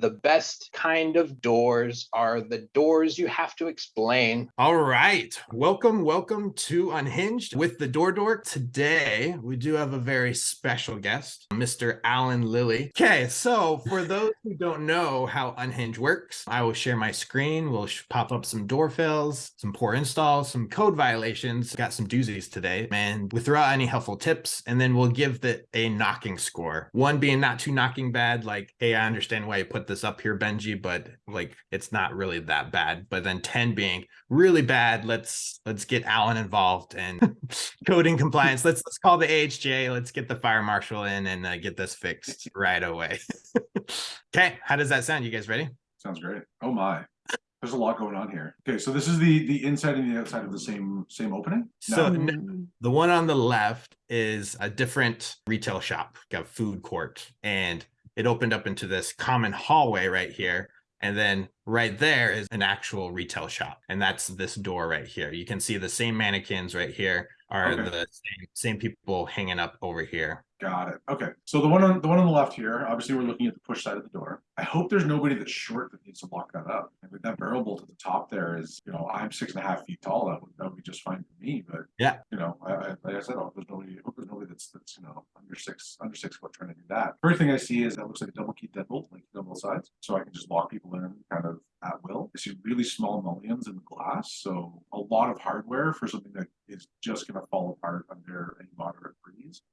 The best kind of doors are the doors you have to explain. All right. Welcome, welcome to Unhinged with the Door Dork. Today, we do have a very special guest, Mr. Alan Lilly. Okay, so for those who don't know how Unhinged works, I will share my screen. We'll pop up some door fails, some poor installs, some code violations. Got some doozies today, and we throw out any helpful tips, and then we'll give the a knocking score. One being not too knocking bad, like, hey, I understand why you put this up here, Benji, but like it's not really that bad. But then 10 being really bad. Let's let's get Alan involved and coding compliance. Let's let's call the AHJ. Let's get the fire marshal in and uh, get this fixed right away. okay, how does that sound? You guys ready? Sounds great. Oh my. There's a lot going on here. Okay, so this is the the inside and the outside of the same same opening. So No. n- the one on the left is a different retail shop, got food court, and it opened up into this common hallway right here. And then right there is an actual retail shop, and that's this door right here. You can see the same mannequins right here are Okay. the same, same people hanging up over here. Got it. Okay. So the one on the one on the left here, obviously we're looking at the push side of the door. I hope there's nobody that's short that needs to lock that up. And with that barrel bolt at the top there is, you know, I'm six and a half feet tall. That would that would be just fine for me. But Yeah. you know, I, I like I said, I hope there's nobody I hope there's nobody that's that's you know under six under six foot trying to do that. First thing I see is that looks like a double key deadbolt, like on both sides. So I can just lock people in kind of at will. I see really small mullions in the glass. So a lot of hardware for something that is just gonna fall apart under any moderate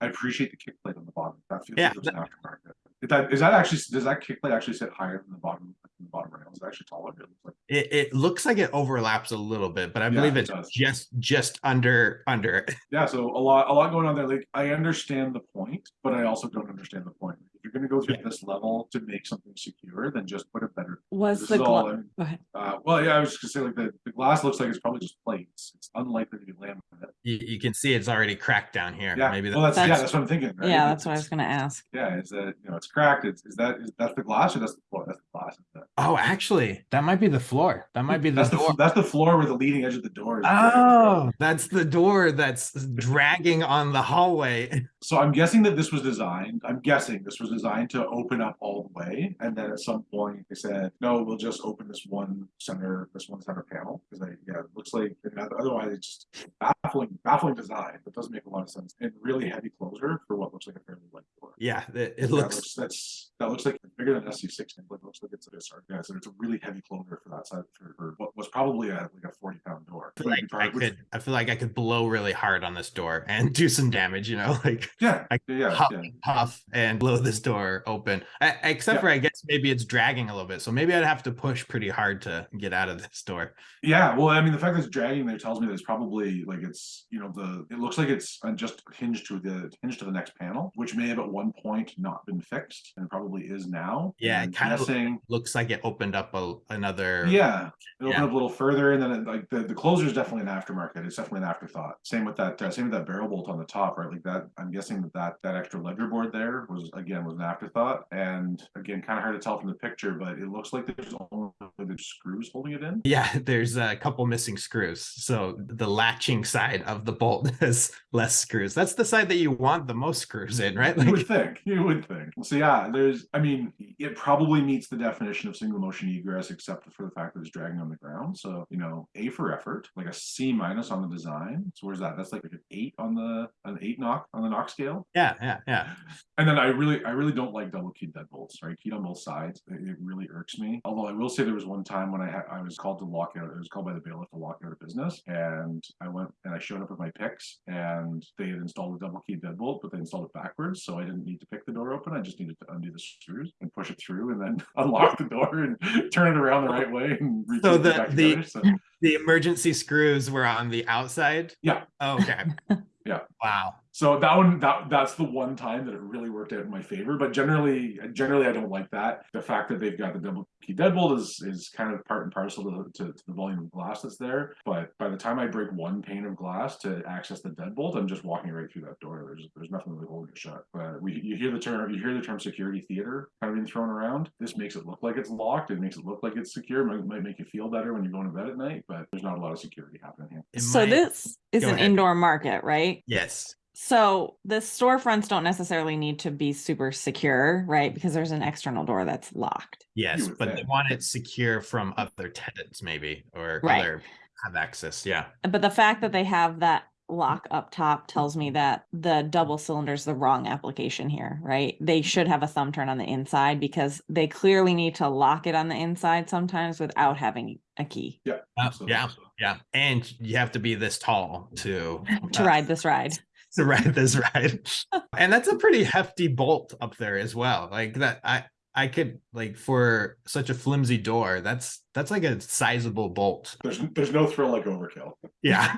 I appreciate the kick plate on the bottom. That feels Yeah, like it was an aftermarket. Is that is that actually does that kick plate actually sit higher than the bottom than the bottom rail? Is it actually taller? It looks like It, it looks like it overlaps a little bit, but I Yeah, believe it's does. just just under under it. yeah, so a lot a lot going on there. Like I understand the point, but I also don't understand the point. If you're gonna go through Yeah. this level to make something secure, then just put a better Was this the is all, gla- I mean, go ahead. uh, well, yeah, I was just gonna say like the, the glass looks like it's probably just plates. It's unlikely to be laminate. You, you can see it's already cracked down here. Yeah, Maybe well, that's, yeah, That's- that's what I'm thinking. right? Yeah, It's- that's what I was gonna ask. Yeah, is that you know it's cracked? It's is that is that's the glass or that's the floor? That's the glass. Isn't? Oh, actually, that might be the floor. That might be the That's the door. f- that's the floor where the leading edge of the door is. Oh, that's the door that's dragging on the hallway. So I'm guessing that this was designed. I'm guessing this was designed to open up all the way, and then at some point they said, "No, we'll just open this one center, this one center panel." Because I, yeah, it looks like otherwise it's just baffling, baffling design. That doesn't make a lot of sense. And really heavy closure for what looks like a fairly light door. Yeah, it, it That looks. that's that looks like bigger than SC sixteen. Like looks like it's a sorry, yeah, so it's a really heavy closure for that side for, for what was probably a like a forty pound door. I feel like I could. I feel like I could blow really hard on this door and do some damage. You know, like yeah, I- yeah, huff, yeah. puff and blow this door open. I, except Yeah. for I guess maybe it's dragging a little bit, so maybe I'd have to push pretty hard to get out of this door. Yeah, well, I mean, the fact that it's dragging there tells me that it's probably like it's you know the it looks like it's uh, just hinged to the hinged to the next panel, which may have at one point not been fixed and probably is now. Yeah, And it kind of guessing. looks like it opened up a, another. Yeah, it opened Yeah. up a little further, and then it, like the, the closure is definitely an aftermarket. It's definitely an afterthought. Same with that. Uh, same with that barrel bolt on the top, right? Like that. I'm guessing that that, that extra ledger board there was again was an afterthought, and again, kind of hard to tell from the picture, but it looks like there's only the screws holding it in. Yeah, there's a couple missing screws. So the latching side of the bolt has less screws. That's the side that you want the most screws in, right? You would think. You would think. So yeah, there's. I mean, it probably meets the definition of single motion egress, except for the fact that it's dragging on the ground. So you know, A for effort, like a C minus on the design. So where's that? That's like an eight on the an eight knock on the knock scale. yeah, yeah, yeah. And then I really, I really don't like double keyed deadbolts. Right, keyed on both sides. It, it really irks me. Although I will say there was one time when I had, I was called to lock out. I was called by the bailiff to lock out a business, and I went and I showed up with my picks, and they had installed a double keyed deadbolt, but they installed it backwards, so I didn't need to pick the door open. I just needed to undo the screws and push it through, and then unlock the door and turn it around the right way and So it the- the- together. So The emergency screws were on the outside. Yeah. Oh, okay. Yeah. Wow. So that one, that that's the one time that it really worked out in my favor. But generally, generally, I don't like that. The fact that they've got the double key deadbolt is is kind of part and parcel to, to, to the volume of glass that's there. But by the time I break one pane of glass to access the deadbolt, I'm just walking right through that door. There's there's nothing really holding it shut. But we you hear the term you hear the term security theater kind of being thrown around. This makes it look like it's locked. It makes it look like it's secure. Might, might make you feel better when you're going to bed at night. But there's not a lot of security happening here. So might- this is Go an ahead. indoor market, right? Yes. So the storefronts don't necessarily need to be super secure, right? Because there's an external door that's locked. Yes, but they want it secure from other tenants, maybe, or Right. other have access. Yeah. But the fact that they have that lock up top tells me that the double cylinder is the wrong application here, right? They should have a thumb turn on the inside because they clearly need to lock it on the inside sometimes without having a key Uh, Absolutely. yeah. Yeah. And you have to be this tall to to uh, ride this ride. to ride this ride. and that's a pretty hefty bolt up there as well. Like that I I could like for such a flimsy door, that's that's like a sizable bolt. There's there's no thrill like overkill. Yeah.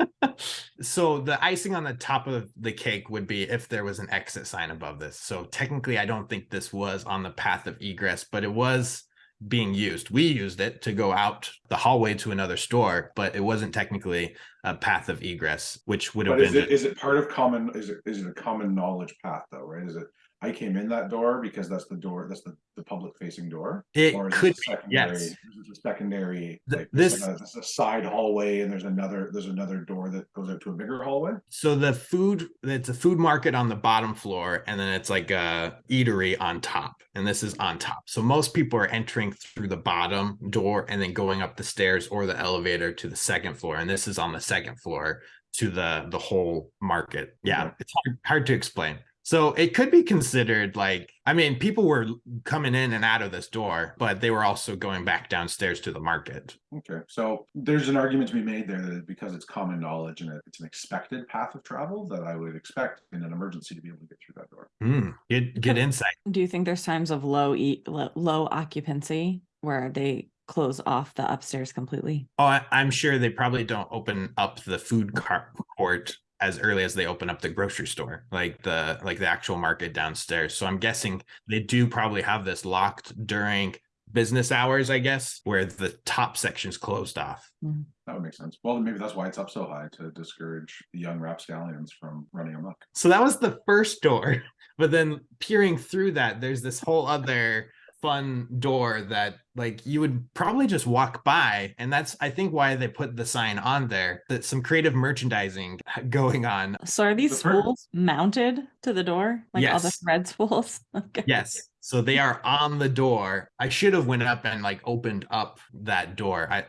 so the icing on the top of the cake would be if there was an exit sign above this. So technically I don't think this was on the path of egress, but it was being used. We used it to go out the hallway to another store, but it wasn't technically a path of egress, which would have But is been it is it part of common is it is it a common knowledge path though, right? Is it I came in that door because that's the door, that's the, the public facing door? it Or is could be, a secondary, yes. is it a secondary, Th- like this this- is a side hallway and there's another, there's another door that goes out to a bigger hallway? So the food, it's a food market on the bottom floor, and then it's like a eatery on top, and this is on top. So most people are entering through the bottom door and then going up the stairs or the elevator to the second floor, and this is on the second floor to the the whole market. Yeah, Okay. it's hard, hard to explain. So it could be considered like, I mean, people were coming in and out of this door, but they were also going back downstairs to the market. Okay, so there's an argument to be made there that because it's common knowledge and it's an expected path of travel that I would expect in an emergency to be able to get through that door. Hmm, good, good insight. Do you think there's times of low e lo- low occupancy where they close off the upstairs completely? Oh, I, I'm sure they probably don't open up the food car- court as early as they open up the grocery store, like the like the actual market downstairs. So I'm guessing they do probably have this locked during business hours, I guess, where the top section's closed off. Mm-hmm. That would make sense. Well, maybe that's why it's up so high to discourage the young rapscallions from running amok. So that was the first door, but then peering through that, there's this whole other fun door that like you would probably just walk by and that's i think why they put the sign on there that some creative merchandising going on So are these The fir- spools mounted to the door? Like all the Yes. thread spools? Okay. Yes. So they are on the door. I should have went up and like opened up that door. I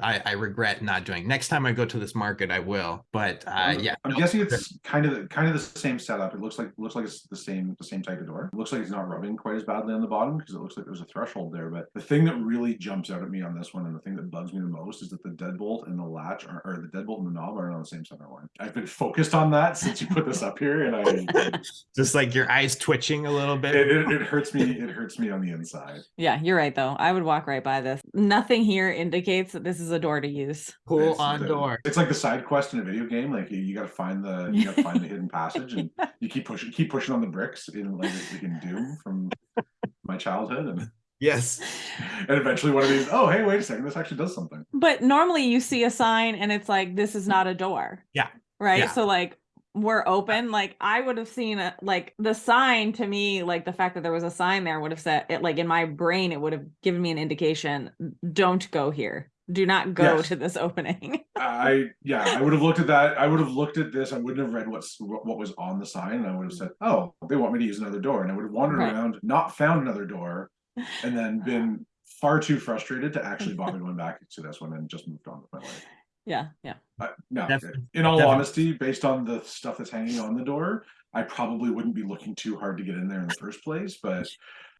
I, I regret not doing. Next time I go to this market, I will. But uh, yeah, I'm no, guessing it's kind of kind of the same setup. It looks like looks like it's the same the same type of door. It looks like it's not rubbing quite as badly on the bottom because it looks like there's a threshold there. But the thing that really jumps out at me on this one and the thing that bugs me the most is that the deadbolt and the latch are, or the deadbolt and the knob are on the same center line. I've been focused on that since you put this up here, and I just like your eyes twitching a little bit. it, it, it hurts me. It hurts me on the inside. Yeah, you're right though. I would walk right by this. Nothing here indicates that this is a door to use. Pull It's on the- door. It's like the side quest in a video game. Like you, you got to find the you got to find the hidden passage, and you keep pushing keep pushing on the bricks in like like in Doom from my childhood, and Yes. and eventually one of these. Oh, hey, wait a second, this actually does something. But normally you see a sign and it's like, this is not a door. Yeah. Right. Yeah. So like we're open. Like I would have seen it like the sign to me, like the fact that there was a sign there would have said it like in my brain, it would have given me an indication, don't go here. Do not go Yes. to this opening. I yeah, I would have looked at that. I would have looked at this. I wouldn't have read what's what, what was on the sign, and I would have said, "Oh, they want me to use another door," and I would have wandered Right. around, not found another door, and then been far too frustrated to actually bother going back to this one and just moved on with my life. Yeah. Yeah. Uh, no, Definitely. in all Definitely. honesty, based on the stuff that's hanging on the door, I probably wouldn't be looking too hard to get in there in the first place. But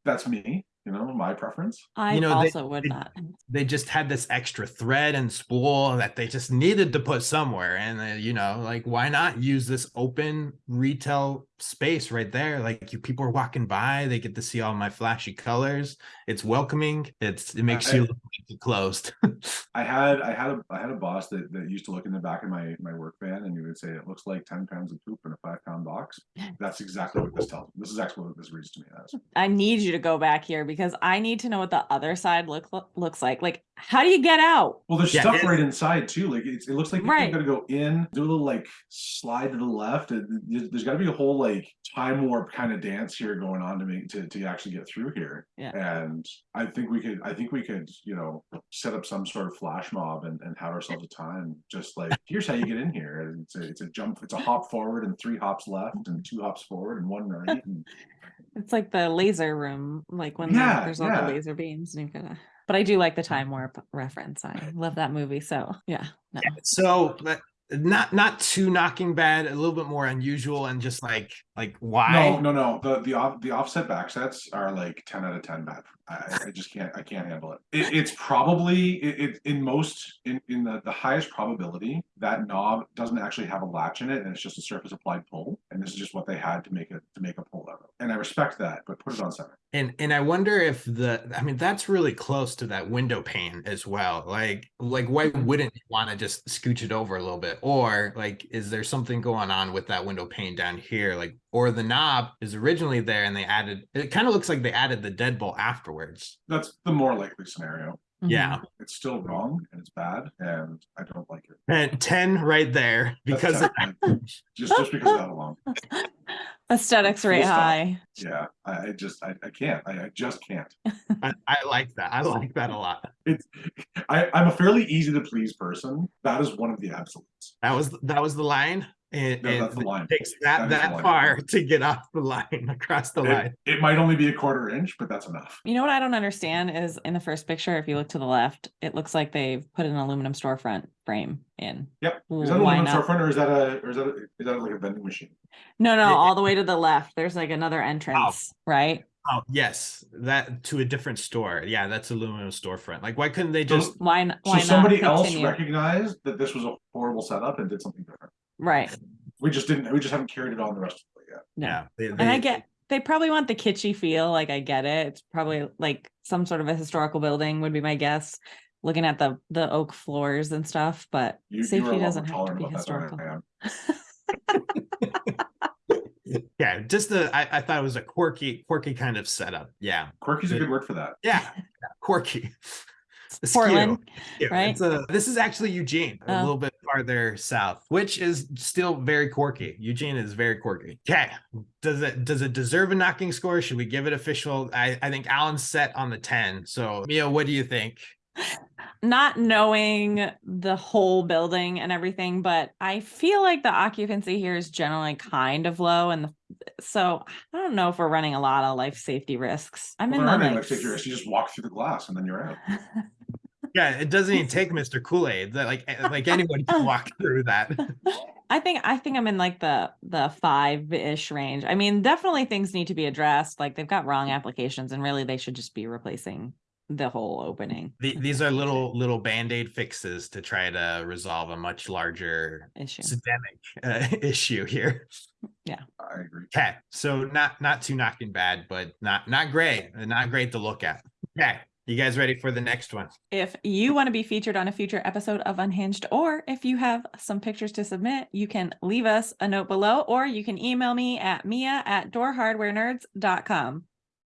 that's me, you know, my preference. I know, they- also would they- not. They just had this extra thread and spool that they just needed to put somewhere. And, uh, you know, like, why not use this open retail space right there? Like, you people are walking by, they get to see all my flashy colors. It's welcoming. It's It makes I- you look like closed. I had I had a I had a boss that, that used to look in the back of my my work van and he would say it looks like 10 pounds of poop in a five pound box. That's exactly what this tells me. This is actually what this reads to me as. I need you to go back here because I need to know what the other side look looks like. Like, how do you get out? Well, there's Yeah, stuff it's- right inside too. Like it's, it looks like Right. you gotta go in, do a little like slide to the left. and there's- There's got to be a whole like time warp kind of dance here going on to make to to actually get through here. Yeah. And I think we could. I think we could. You know, know, set up some sort of flash mob and, and have ourselves a time. Just like, here's how you get in here. And It's a, it's a jump, it's a hop forward and three hops left and two hops forward and one right. And It's like the laser room, like when Yeah, the, there's all yeah. the laser beams and you've gotta. But I do like the time warp reference. I love that movie. So yeah, no. So but not not too knocking bad, a little bit more unusual, and just like like why? no, no, no. The the off the offset back sets are like ten out of ten bad. I, I just can't I can't handle it. it it's probably it, it in most in, in the, the highest probability that knob doesn't actually have a latch in it and it's just a surface applied pull. And this is just what they had to make it to make a pull out of. And I respect that, but put it on center. And and I wonder if the I mean that's really close to that window pane as well. Like like why mm-hmm. wouldn't you want to just scooch it over a little bit? Or like is there something going on with that window pane down here? Like or the knob is originally there and they added it kind of looks like they added the deadbolt afterwards. That's the more likely scenario. Yeah. Mhm. It's still wrong and it's bad and I don't like it. And 10 right there because tough, like, just just because of that alone. Aesthetics Full rate high. Yeah, I, I just I, I can't. I, I just can't. I, I like that. I like that a lot. It's I, I'm a fairly easy to please person. That is one of the absolutes. That was that was the line. And, No, and that's the line. it takes That that is the that far to get off the line across the It, line. it might only be a quarter inch, but that's enough. You know what I don't understand is in the first picture, if you look to the left, it looks like they've put an aluminum storefront frame in. Yep. Is that a aluminum not? storefront or is that a or is that a, is that like a vending machine? No, no, Yeah. all the way to the left. There's like another entrance, oh. right? Oh yes, that to a different store. Yeah, that's aluminum storefront. Like, why couldn't they So- just? Why, n- So why not somebody else recognized that this was a horrible setup and did something different. Right. We just didn't. We just haven't carried it on the rest of it yet. No. Yeah, they, And I get they probably want the kitschy feel. Like I get it. It's probably like some sort of a historical building would be my guess. Looking at the the oak floors and stuff, but You, you are a safety lot doesn't have to be historical. than I am. yeah, just the. I, I thought it was a quirky, quirky kind of setup. Yeah, Quirky's a Good. good word for that. yeah, yeah, quirky. Askew. Portland, Yeah, right? It's a, this is actually Eugene, a Oh. little bit farther south, which is still very quirky. Eugene is very quirky. Okay. Does it does it deserve a knocking score? Should we give it official? I, I think Alan's set on the 10. So Mia, what do you think? not knowing the whole building and everything, but I feel like the occupancy here is generally kind of low, and the, so I don't know if we're running a lot of life safety risks. I'm Well, in there the aren't any like, like figures. You just walk through the glass and then you're out. Yeah, it doesn't even take Mr. Kool-Aid. That like like anyone can walk through that. I think I think I'm in like the the five ish range. I mean, definitely things need to be addressed. Like they've got wrong applications, and really they should just be replacing the whole opening The- These are little little band-aid fixes to try to resolve a much larger issue. systemic uh, issue here. Yeah, I agree. Okay, so not not too knocking bad, but not not great, not great to look at. Okay, you guys ready for the next one? If you want to be featured on a future episode of Unhinged, or if you have some pictures to submit, you can leave us a note below, or you can email me at mia at doorhardwarenerds.com.